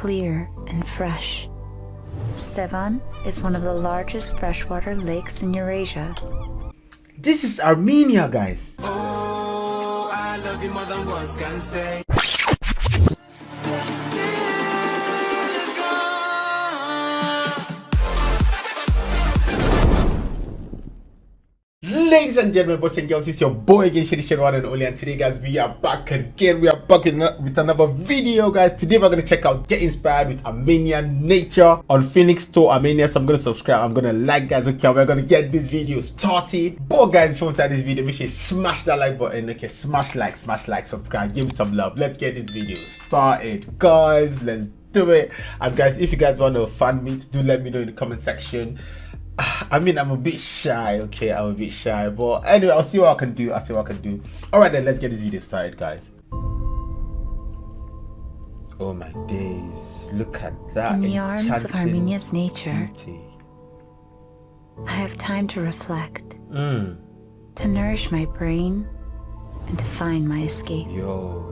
clear and fresh. Sevan is one of the largest freshwater lakes in Eurasia. This is Armenia, guys. Oh, Ladies and gentlemen, boys and girls, it's your boy again, Shady Shady One and only. And today, guys, we are back again. We are back with another video, guys. Today, we're going to check out Get Inspired with Armenian Nature on Phoenix Store Armenia. So, I'm going to subscribe. I'm going to like, guys. Okay, we're going to get this video started. But, guys, before we start this video, make sure you smash that like button. Okay, smash like, smash like, subscribe. Give me some love. Let's get this video started, guys. Let's do it. And, guys, if you guys want to fan meet, do let me know in the comment section. I mean, I'm a bit shy, okay? I'm a bit shy, but anyway, I'll see what I can do. I'll see what I can do. All right, then, let's get this video started, guys. Oh my days! Look at that! In the arms of Armenia's nature, beauty. I have time to reflect, Mm. to nourish my brain, and to find my escape. Yo.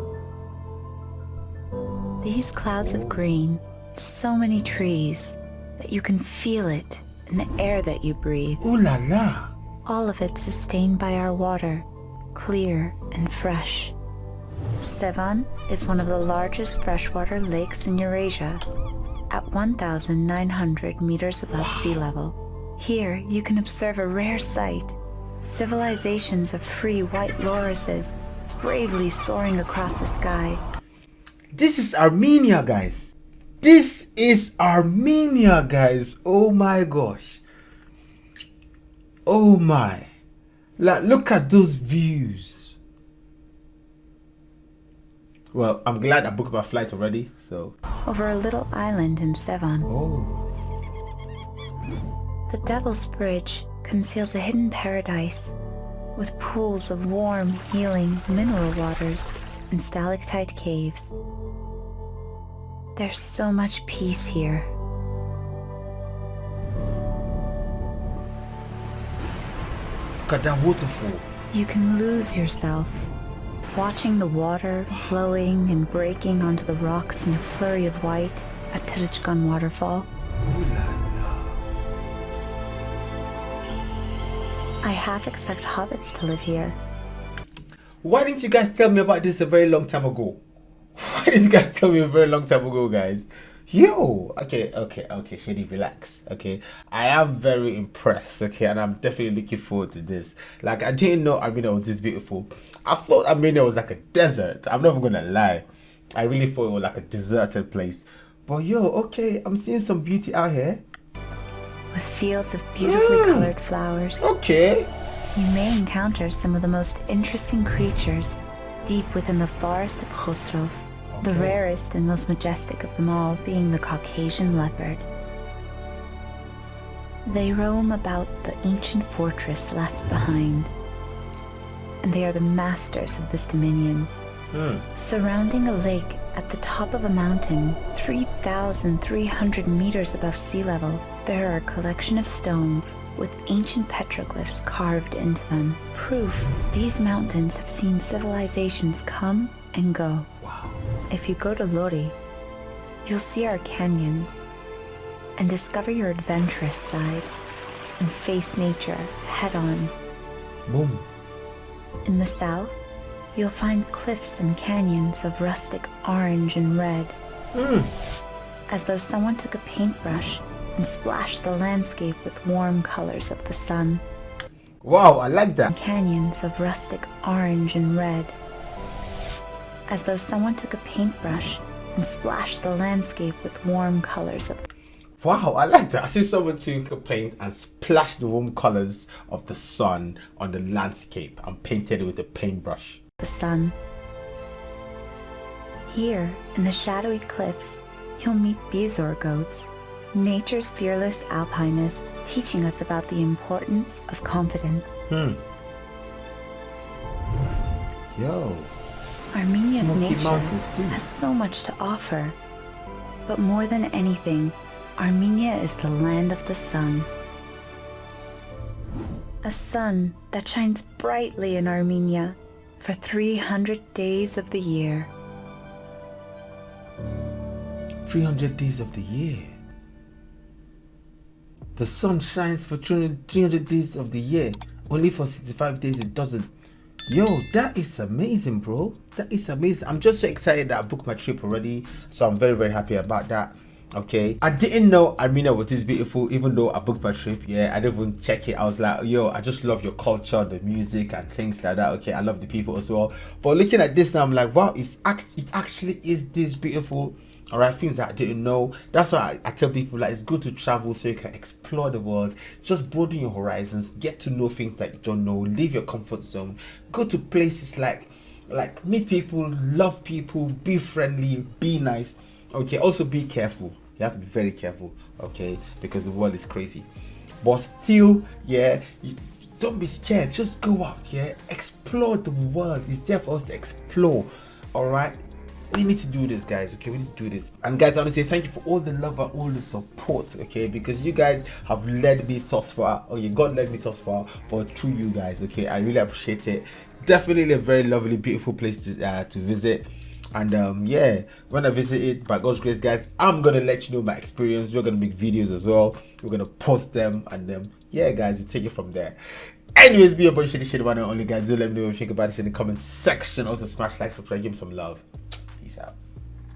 These clouds of green, so many trees, that you can feel it in the air that you breathe. Ooh la la! All of it sustained by our water, clear and fresh. Sevan is one of the largest freshwater lakes in Eurasia, at 1,900 meters above sea level. Here, you can observe a rare sight, civilizations of free white lorises bravely soaring across the sky. This is Armenia, guys. This is Armenia, guys. Oh my gosh. Oh my. Like, look at those views. Well, I'm glad I booked my flight already, so. Over a little island in Sevan, Oh. the Devil's Bridge conceals a hidden paradise with pools of warm, healing mineral waters and stalactite caves. There's so much peace here. Look at that waterfall. You can lose yourself, watching the water flowing and breaking onto the rocks in a flurry of white at Terechkan Waterfall. Ooh la la. I half expect hobbits to live here. Why didn't you guys tell me about this a very long time ago? Didn't you guys tell me a very long time ago, guys? Yo, okay, okay, okay, Shady, relax, okay. I am very impressed, okay, and I'm definitely looking forward to this. Like, I didn't know Armenia was this beautiful. I thought Armenia was like a desert. I'm not even gonna lie. I really thought it was like a deserted place. But yo, okay, I'm seeing some beauty out here. With fields of beautifully mm. colored flowers. Okay. You may encounter some of the most interesting creatures deep within the forest of Khosrov, the rarest and most majestic of them all being the Caucasian leopard. They roam about the ancient fortress left behind, and they are the masters of this dominion. Hmm. Surrounding a lake at the top of a mountain, 3,300 meters above sea level, there are a collection of stones with ancient petroglyphs carved into them. Proof these mountains have seen civilizations come and go. If you go to Lori, you'll see our canyons and discover your adventurous side and face nature head on. Boom. In the south, you'll find cliffs and canyons of rustic orange and red, Hmm. as though someone took a paintbrush and splashed the landscape with warm colors of the sun. Wow, I like that. Canyons of rustic orange and red, as though someone took a paintbrush and splashed the landscape with warm colors of Wow, I like that. I see someone took a paint and splashed the warm colors of the sun on the landscape and painted it with a paintbrush. the sun. Here, in the shadowy cliffs, you'll meet bezoar goats, nature's fearless alpinists teaching us about the importance of confidence. Hmm. Yo. Armenia's Smoky nature has so much to offer. But more than anything, Armenia is the land of the sun. A sun that shines brightly in Armenia for 300 days of the year. 300 days of the year. The sun shines for 300 days of the year. Only for 65 days it doesn't. Yo, that is amazing, bro. That is amazing. I'm just so excited that I booked my trip already. So I'm very, very happy about that okay i didn't know armenia was this beautiful even though i booked my trip yeah i didn't even check it i was like yo i just love your culture the music and things like that okay i love the people as well but looking at this now i'm like wow it's act it actually is this beautiful all right things that i didn't know. That's why I, I, tell people like it's good to travel so you can explore the world. Just broaden your horizons get to know things that you don't know. Leave your comfort zone. Go to places like like meet people love people be friendly be nice. Okay also be careful. You have to be very careful okay because the world is crazy. But still yeah you, don't be scared. Just go out yeah. Explore the world. It's there for us to explore all right we need to do this guys okay? We need to do this. And guys i want to say thank you for all the love and all the support okay? Because you guys have led me thus far yeah god led me thus far but to you guys okay? I really appreciate it. Definitely a very lovely beautiful place to uh, to visit. And um yeah when i visit it by god's grace guys i'm gonna let you know my experience. We're gonna make videos as well. We're gonna post them and um yeah guys we take it from there. Anyways be a bunch of shit about it only guys. Do let me know what you think about this in the comment section. Also smash like subscribe give me some love Peace out.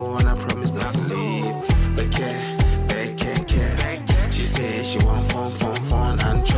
Oh, when I promise not to leave, but care, care, care. She says she want fun, fun, fun and chop.